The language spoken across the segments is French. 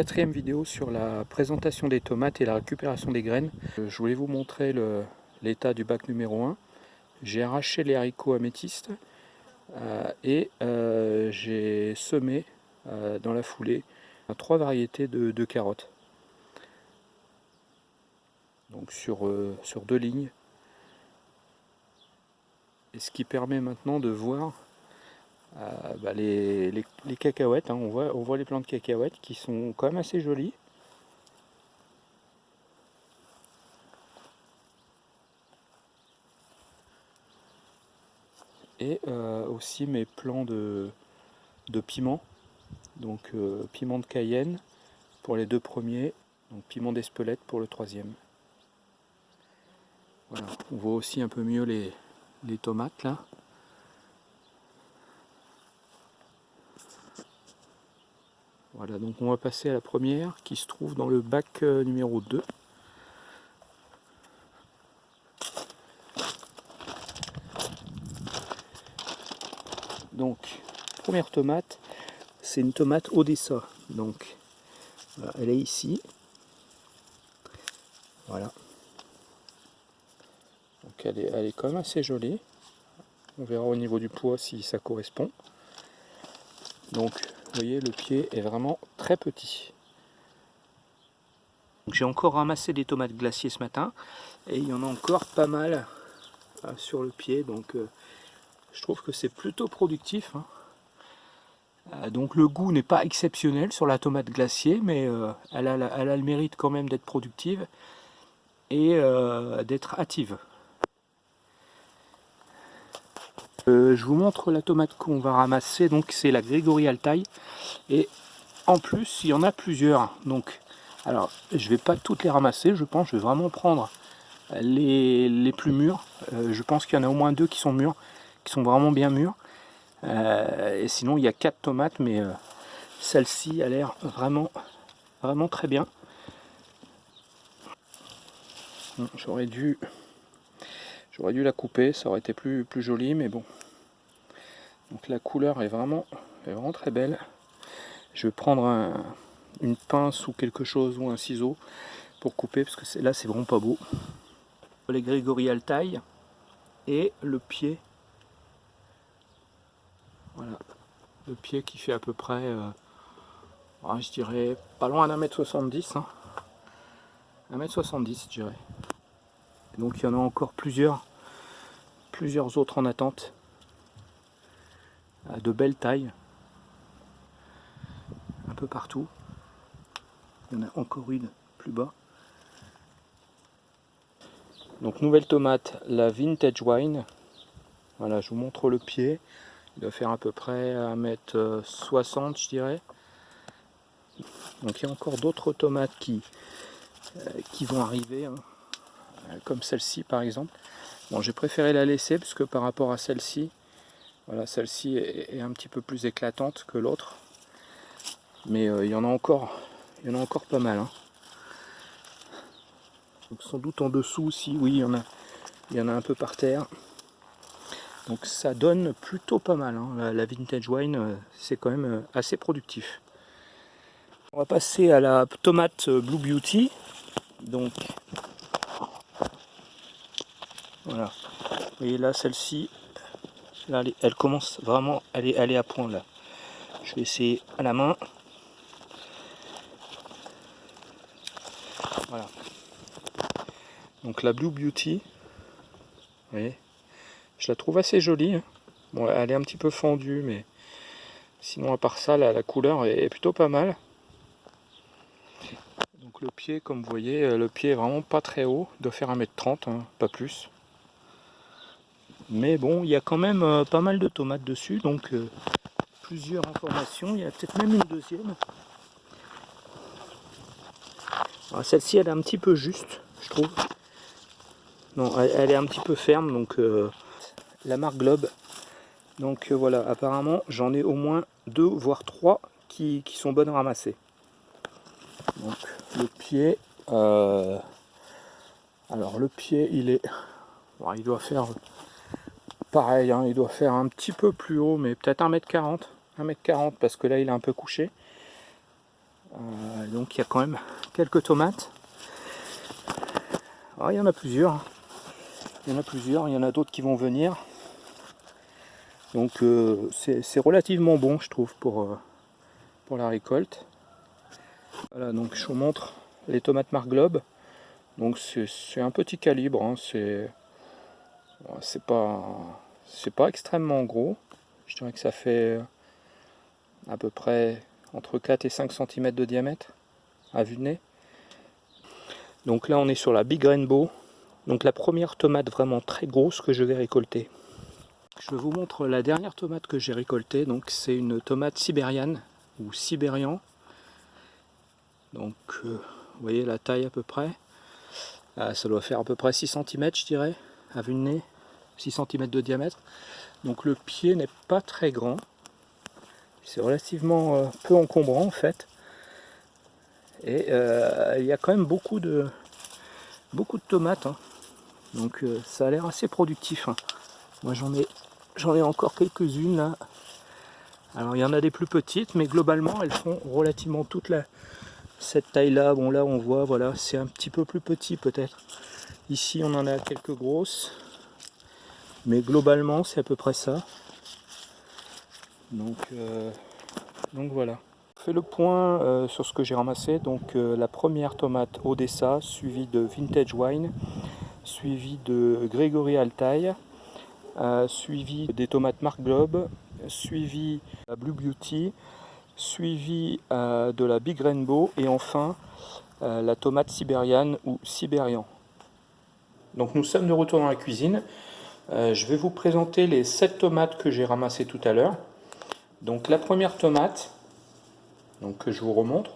quatrième vidéo sur la présentation des tomates et la récupération des graines. Euh, je voulais vous montrer l'état du bac numéro 1. J'ai arraché les haricots améthystes euh, et euh, j'ai semé dans la foulée trois variétés de, carottes. Donc sur, sur deux lignes. Et ce qui permet maintenant de voir euh, bah, les, cacahuètes, hein, on, voit, les plantes de cacahuètes qui sont quand même assez jolies. Et euh, aussi mes plants de, de piment, donc euh, piment de Cayenne pour les deux premiers, donc piment d'Espelette pour le troisième. Voilà, on voit aussi un peu mieux les tomates là. Voilà, donc on va passer à la première qui se trouve dans le bac euh, numéro 2. Donc, première tomate, c'est une tomate Odessa. Donc, elle est ici. Voilà. Donc elle est, elle est quand même assez jolie. On verra au niveau du poids si ça correspond. Donc vous voyez, le pied est vraiment très petit. J'ai encore ramassé des tomates glaciers ce matin et il y en a encore pas mal euh, sur le pied. Donc euh, je trouve que c'est plutôt productif. Hein. Euh, donc le goût n'est pas exceptionnel sur la tomate glacier, mais elle, a, elle, a, le mérite quand même d'être productive et d'être hâtive. Euh, je vous montre la tomate qu'on va ramasser, donc c'est la Grégory Altaï. Et en plus, il y en a plusieurs. Donc, alors, je vais pas toutes les ramasser, je pense, je vais vraiment prendre les, plus mûres. Euh, je pense qu'il y en a au moins deux qui sont mûres, qui sont vraiment bien mûres. Euh, et sinon, il y a quatre tomates, mais celle-ci a l'air vraiment, vraiment très bien. J'aurais dû J'aurais dû la couper, ça aurait été plus, plus joli, mais bon. Donc la couleur est vraiment, vraiment très belle. Je vais prendre une pince ou quelque chose, ou un ciseau, pour couper, parce que là c'est vraiment pas beau. Les Grégorial taille et le pied. Voilà, le pied qui fait à peu près, euh, je dirais, pas loin d'un mètre 70. Hein. 1m70 je dirais. Donc il y en a encore plusieurs plusieurs autres en attente. De belles tailles. Un peu partout. Il y en a encore une plus bas. Donc nouvelle tomate la vintage wine. Voilà je vous montre le pied. Il doit faire à peu près 1m60 je dirais. Donc il y a encore d'autres tomates qui, euh, qui vont arriver hein. comme celle-ci par exemple Bon, j'ai préféré la laisser parce que par rapport à celle-ci, voilà, celle-ci est, un petit peu plus éclatante que l'autre. Mais euh, il y en a encore, il y en a encore pas mal. Hein. sans doute en dessous aussi, oui, il y en a, il y en a un peu par terre. Donc ça donne plutôt pas mal. Hein. La, vintage wine, euh, c'est quand même euh, assez productif. On va passer à la tomate Blue Beauty. Donc voilà. Voyez là, celle-ci, là, elle, commence vraiment, elle est à point là. Je vais essayer à la main. Voilà. Donc la Blue Beauty, vous voyez, je la trouve assez jolie. Hein. Bon, elle est un petit peu fendue, mais sinon à part ça, la couleur est plutôt pas mal. Donc le pied, comme vous voyez, le pied est vraiment pas très haut, doit faire 1m30, hein, pas plus. Mais bon, il y a quand même euh, pas mal de tomates dessus, donc euh, plusieurs informations. Il y a peut-être même une deuxième. Celle-ci, elle est un petit peu juste, je trouve. Non, elle, est un petit peu ferme, donc euh, la marque Globe. Donc voilà, apparemment, j'en ai au moins deux, voire trois qui, sont bonnes à ramasser. Donc le pied, alors le pied, il est, il doit faire pareil, hein, il doit faire un petit peu plus haut, mais peut-être 1m40. 1m40 parce que là il est un peu couché. Euh, donc il y a quand même quelques tomates. Ah, il y en a plusieurs. Il y en a plusieurs, il y en a d'autres qui vont venir. Donc euh, c'est relativement bon je trouve pour, euh, pour la récolte. Voilà donc je vous montre les tomates Marglobe. Donc c'est un petit calibre, hein. c'est c'est pas c'est pas extrêmement gros. Je dirais que ça fait à peu près entre 4 et 5 cm de diamètre à vue de nez. Donc là on est sur la Big Rainbow, donc la première tomate vraiment très grosse que je vais récolter. Je vous montre la dernière tomate que j'ai récoltée, donc c'est une tomate sibérienne ou sibérian. Donc euh, vous voyez la taille à peu près. Ah, ça doit faire à peu près 6 cm je dirais, à vue de nez, 6 cm de diamètre. Donc le pied n'est pas très grand, c'est relativement euh, peu encombrant en fait. Et euh, il y a quand même beaucoup de, beaucoup de tomates. Hein. Donc euh, ça a l'air assez productif. Hein. Moi j'en ai, j'en ai encore quelques-unes là. Alors il y en a des plus petites, mais globalement elles font relativement toute la, cette taille là. Bon là on voit, voilà, c'est un petit peu plus petit peut-être. Ici on en a quelques grosses. Mais globalement c'est à peu près ça. Donc, euh, voilà. Je fais le point euh, sur ce que j'ai ramassé. Donc euh, la première tomate Odessa, suivie de Vintage Wine, suivie de Gregory Altaï, suivie des tomates Mark Globe, suivie la Blue Beauty, suivie de la Big Rainbow et enfin la tomate sibériane ou sibérian. Donc nous sommes de retour dans la cuisine. Je vais vous présenter les 7 tomates que j'ai ramassées tout à l'heure. Donc la première tomate, donc que je vous remontre,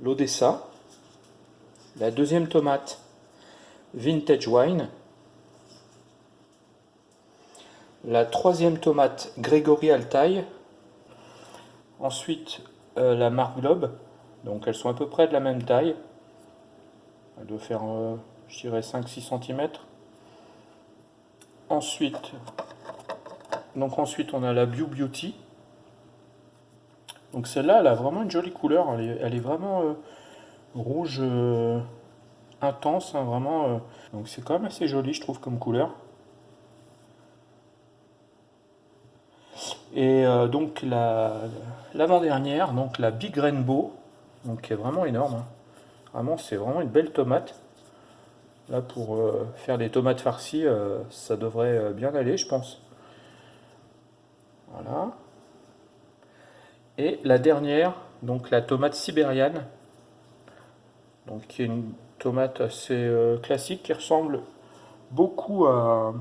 l'Odessa. La deuxième tomate, Vintage Wine. La troisième tomate, Gregory Altaï. Ensuite, euh, la marque Globe. Donc elles sont à peu près de la même taille. Elle doit faire, euh, je dirais, 5-6 cm. Ensuite, donc ensuite on a la Bio Beauty. Donc celle-là, elle a vraiment une jolie couleur. Elle est, vraiment euh, rouge euh, intense, hein, vraiment. Euh. donc c'est quand même assez joli, je trouve, comme couleur. Et donc l'avant-dernière, donc la Big Rainbow, donc qui est vraiment énorme. Hein. Vraiment, c'est vraiment une belle tomate. Là, pour faire des tomates farcies, ça devrait bien aller, je pense. Voilà. Et la dernière, donc la tomate sibérienne, donc qui est une tomate assez euh, classique qui ressemble beaucoup à,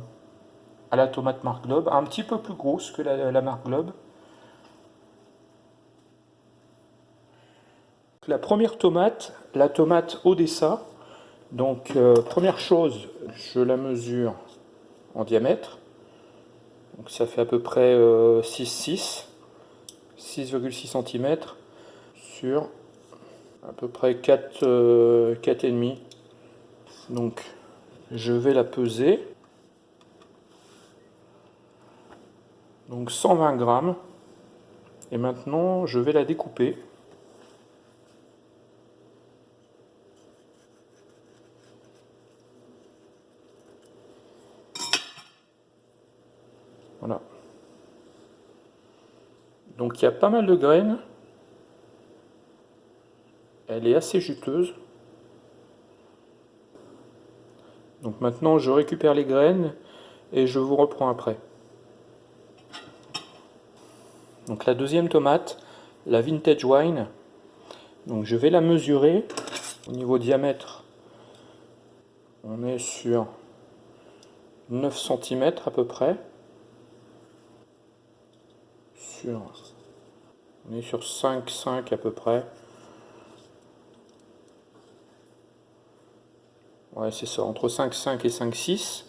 la tomate Mark Globe, un petit peu plus grosse que la, la Mark Globe. La première tomate, la tomate Odessa, donc euh, première chose, je la mesure en diamètre. Donc ça fait à peu près 6,6 6,6 cm sur à peu près 4, euh, 4,5. Donc je vais la peser. Donc 120 grammes. Et maintenant je vais la découper. Donc il y a pas mal de graines. Elle est assez juteuse. Donc maintenant je récupère les graines et je vous reprends après. Donc la deuxième tomate, la Vintage Wine. Donc je vais la mesurer au niveau diamètre. On est sur 9 cm à peu près. On est sur 5, 5 à peu près. Ouais, c'est ça, entre 5, 5 et 5, 6.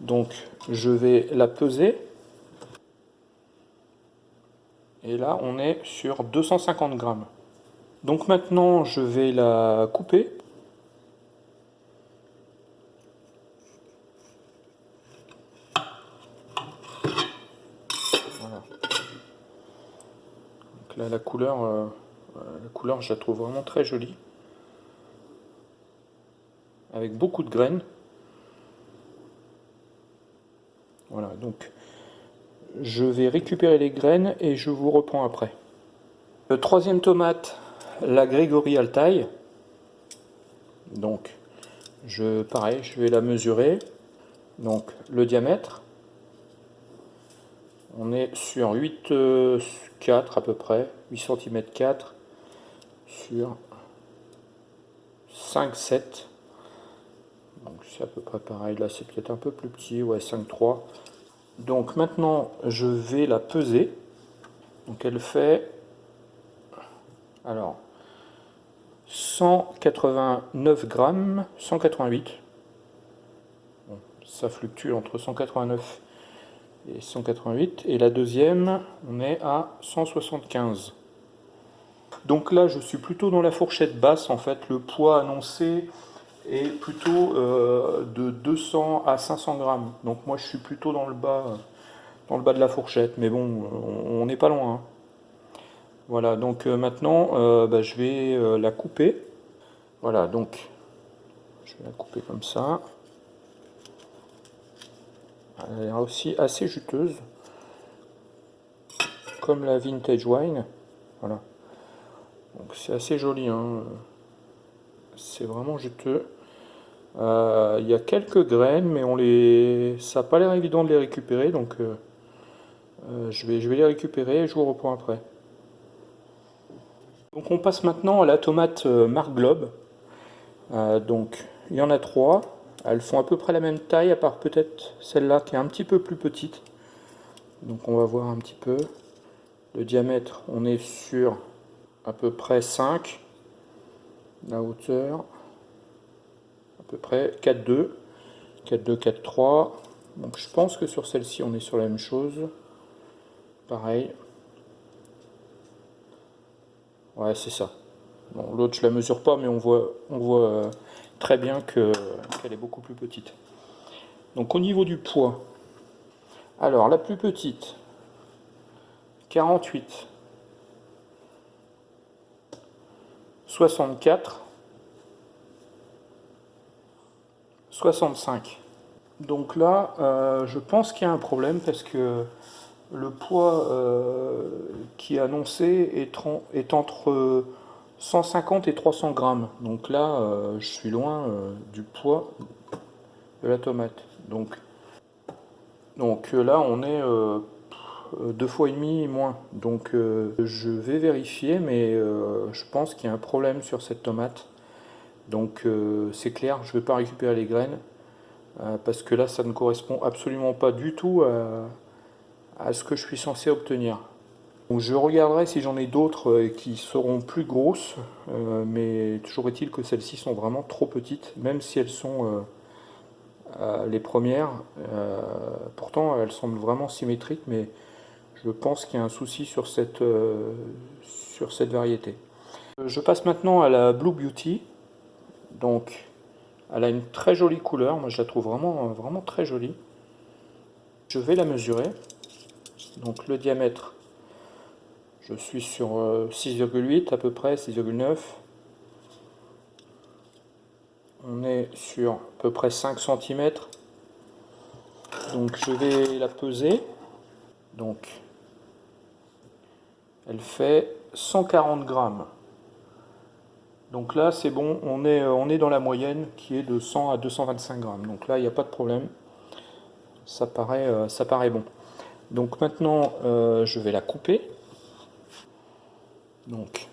Donc, je vais la peser. Et là, on est sur 250 grammes. Donc maintenant, je vais la couper. Couleur, euh, la couleur je la trouve vraiment très jolie. Avec beaucoup de graines. Voilà, donc je vais récupérer les graines et je vous reprends après. Le troisième tomate, la Grégory Altaï. Donc, je, pareil, je vais la mesurer. Donc, le diamètre. On est sur 8, 4 à peu près, 8 cm 4 sur 5, 7. Donc c'est à peu près pareil, là c'est peut-être un peu plus petit, ouais 5, 3. Donc maintenant je vais la peser. Donc elle fait alors 189 grammes, 188. ça fluctue entre 189 et 188. Et la deuxième, on est à 175. Donc là, je suis plutôt dans la fourchette basse. En fait, le poids annoncé est plutôt euh, de 200 à 500 grammes. Donc moi, je suis plutôt dans le bas, dans le bas de la fourchette. Mais bon, on n'est pas loin. Hein. Voilà, donc euh, maintenant, euh, bah, je vais la couper. Voilà, donc je vais la couper comme ça. Elle est aussi assez juteuse, comme la vintage wine. Voilà. Donc c'est assez joli. Hein. C'est vraiment juteux. Euh, il y a quelques graines, mais on les, ça n'a pas l'air évident de les récupérer, donc euh, euh, je, vais, je vais les récupérer et je vous reprends après. Donc on passe maintenant à la tomate Marc Globe. donc il y en a trois. Elles font à peu près la même taille, à part peut-être celle-là qui est un petit peu plus petite. Donc on va voir un petit peu. Le diamètre, on est sur à peu près 5. La hauteur, à peu près 4,2. 4,2, 4,3. Donc je pense que sur celle-ci, on est sur la même chose. Pareil. Ouais, c'est ça. Bon, l'autre, je la mesure pas, mais on voit, euh, très bien qu'elle est beaucoup plus petite. Donc au niveau du poids, alors la plus petite, 48, 64, 65. Donc là, euh, je pense qu'il y a un problème parce que le poids euh, qui est annoncé est, est entre 150 et 300 grammes. Donc là, euh, je suis loin euh, du poids de la tomate. Donc, donc euh, là, on est deux fois et demi moins. Donc je vais vérifier, mais je pense qu'il y a un problème sur cette tomate. Donc c'est clair, je ne vais pas récupérer les graines. parce que là, ça ne correspond absolument pas du tout à ce que je suis censé obtenir je regarderai si j'en ai d'autres euh, qui seront plus grosses, euh, mais toujours est-il que celles-ci sont vraiment trop petites, même si elles sont euh, les premières. pourtant, elles semblent vraiment symétriques, mais je pense qu'il y a un souci sur cette, sur cette variété. Je passe maintenant à la Blue Beauty. Donc, elle a une très jolie couleur, moi je la trouve vraiment, vraiment très jolie. Je vais la mesurer. Donc le diamètre je suis sur 6,8 euh, à peu près, 6,9. On est sur à peu près 5 cm. Donc je vais la peser. Donc elle fait 140 grammes. Donc là c'est bon, on est, euh, on est dans la moyenne qui est de 100 à 225 grammes. Donc là il n'y a pas de problème. Ça paraît, euh, ça paraît bon. Donc maintenant je vais la couper. Donc,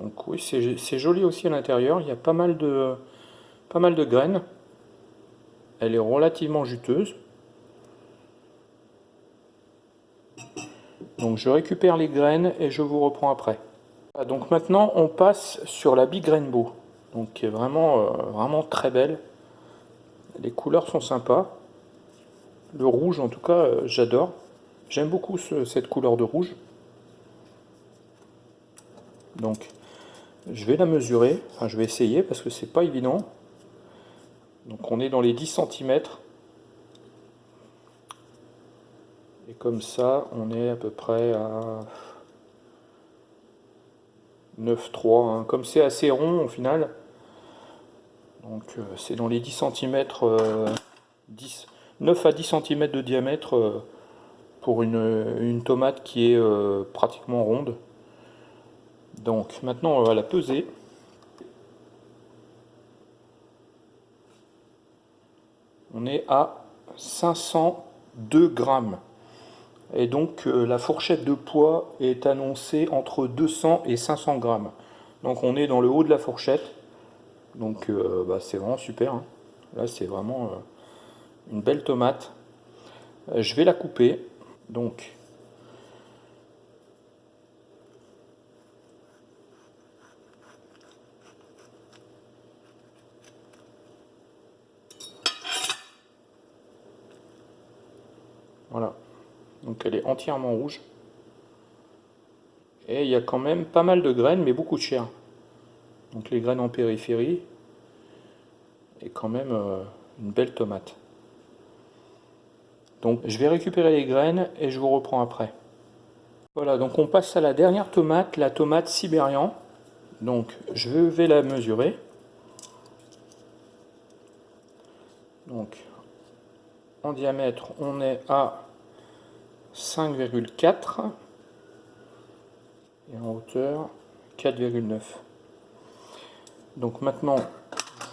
Donc oui, c'est joli aussi à l'intérieur. Il y a pas mal, de, pas mal de graines. Elle est relativement juteuse. Donc je récupère les graines et je vous reprends après. Ah, donc maintenant on passe sur la Big Rainbow. Donc qui est vraiment, euh, vraiment très belle. Les couleurs sont sympas. Le rouge, en tout cas, euh, j'adore. J'aime beaucoup cette couleur de rouge. Donc, je vais la mesurer. Enfin, je vais essayer parce que c'est pas évident. Donc on est dans les 10 cm. Et comme ça, on est à peu près à 9,3. Hein. Comme c'est assez rond au final, donc euh, c'est dans les 10 cm, 10, 9 à 10 cm de diamètre euh, pour une, tomate qui est euh, pratiquement ronde. Donc maintenant on va la peser. On est à 502 grammes. Et donc la fourchette de poids est annoncée entre 200 et 500 grammes. Donc on est dans le haut de la fourchette. Donc euh, bah, c'est vraiment super. Hein. Là c'est vraiment euh, une belle tomate. Euh, je vais la couper. Donc Voilà. Donc elle est entièrement rouge. Et il y a quand même pas mal de graines, mais beaucoup de chair. Donc les graines en périphérie. Et quand même euh, une belle tomate. Donc je vais récupérer les graines et je vous reprends après. Voilà, donc on passe à la dernière tomate, la tomate sibérian. Donc je vais la mesurer. Donc en diamètre, on est à 5,4 et en hauteur 4,9. Donc maintenant,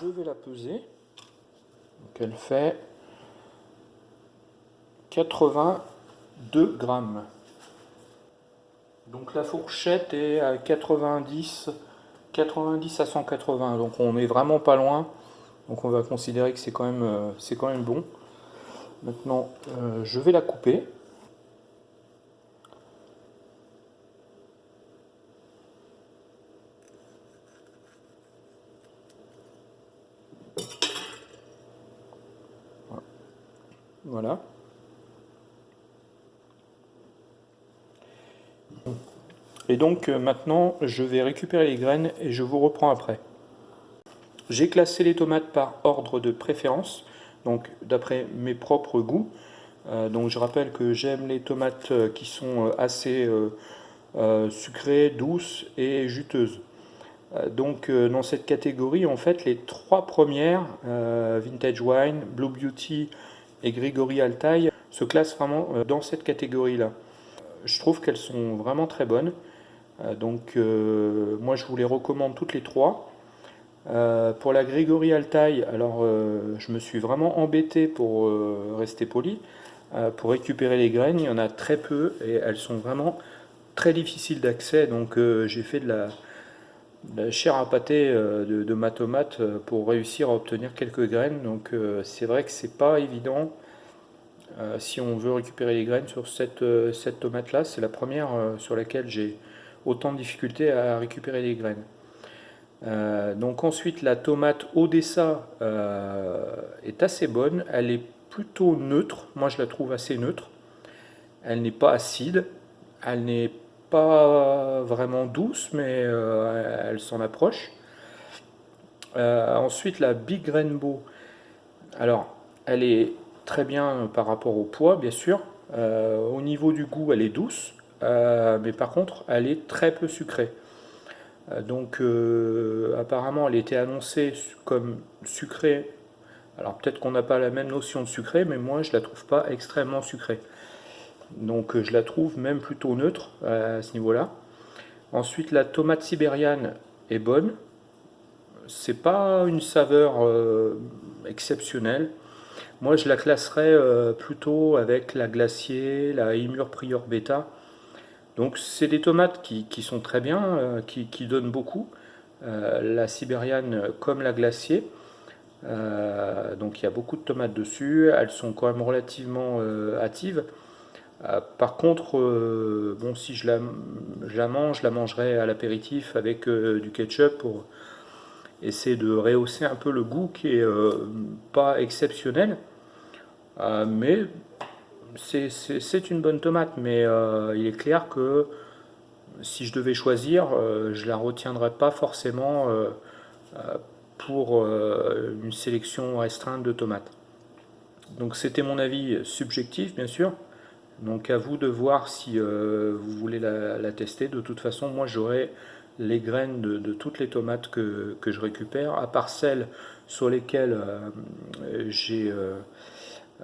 je vais la peser. Donc elle fait 82 grammes. Donc la fourchette est à 90, 90 à 180. Donc on est vraiment pas loin. Donc on va considérer que c'est quand même, euh, quand même bon. Maintenant, euh, je vais la couper. Voilà. Et donc euh, maintenant, je vais récupérer les graines et je vous reprends après. J'ai classé les tomates par ordre de préférence, donc d'après mes propres goûts. Euh, donc je rappelle que j'aime les tomates euh, qui sont assez sucrées, douces et juteuses. donc dans cette catégorie, en fait, les trois premières, Vintage Wine, Blue Beauty et Grigori Altaï se classent vraiment euh, dans cette catégorie-là. Je trouve qu'elles sont vraiment très bonnes. Euh, donc euh, moi je vous les recommande toutes les trois. pour la Grigori Altaï, alors je me suis vraiment embêté pour rester poli. pour récupérer les graines, il y en a très peu et elles sont vraiment très difficiles d'accès. Donc j'ai fait de la, chair à pâté de, de, ma tomate pour réussir à obtenir quelques graines. Donc c'est vrai que c'est pas évident euh, si on veut récupérer les graines sur cette, euh, cette tomate-là, c'est la première euh, sur laquelle j'ai autant de difficultés à récupérer les graines. donc ensuite, la tomate Odessa est assez bonne. Elle est plutôt neutre. Moi, je la trouve assez neutre. Elle n'est pas acide. Elle n'est pas vraiment douce, mais elle s'en approche. ensuite, la Big Rainbow. Alors, elle est très bien par rapport au poids, bien sûr. Euh, au niveau du goût, elle est douce, euh, mais par contre, elle est très peu sucrée. Euh, donc, apparemment, elle était annoncée comme sucrée. Alors, peut-être qu'on n'a pas la même notion de sucré, mais moi, je la trouve pas extrêmement sucrée. Donc, je la trouve même plutôt neutre à ce niveau-là. Ensuite, la tomate sibériane est bonne. C'est pas une saveur exceptionnelle. Moi, je la classerais euh, plutôt avec la glacier, la Imur Prior Beta. Donc, c'est des tomates qui, sont très bien, euh, qui, donnent beaucoup. Euh, la sibériane comme la glacier. donc, il y a beaucoup de tomates dessus. Elles sont quand même relativement hâtives. Par contre, bon, si je la, mange, je la mangerai à l'apéritif avec du ketchup pour essayer de rehausser un peu le goût qui est pas exceptionnel. Euh, mais c'est une bonne tomate, mais euh, il est clair que si je devais choisir, euh, je la retiendrais pas forcément pour une sélection restreinte de tomates. Donc c'était mon avis subjectif bien sûr, donc à vous de voir si vous voulez la, tester. De toute façon, moi j'aurai les graines de, toutes les tomates que, je récupère, à part celles sur lesquelles j'ai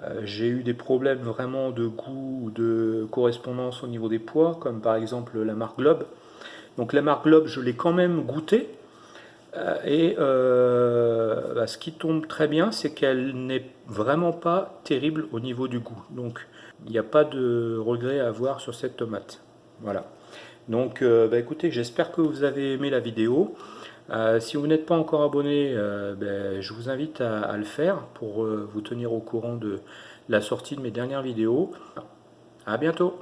euh, j'ai eu des problèmes vraiment de goût ou de correspondance au niveau des poids, comme par exemple la marque Globe. Donc la marque Globe, je l'ai quand même goûté. Euh, et euh, bah, ce qui tombe très bien, c'est qu'elle n'est vraiment pas terrible au niveau du goût. Donc il n'y a pas de regret à avoir sur cette tomate. Voilà. Donc bah, écoutez, j'espère que vous avez aimé la vidéo. Euh, si vous n'êtes pas encore abonné, euh, ben, je vous invite à, le faire pour euh, vous tenir au courant de la sortie de mes dernières vidéos. A bientôt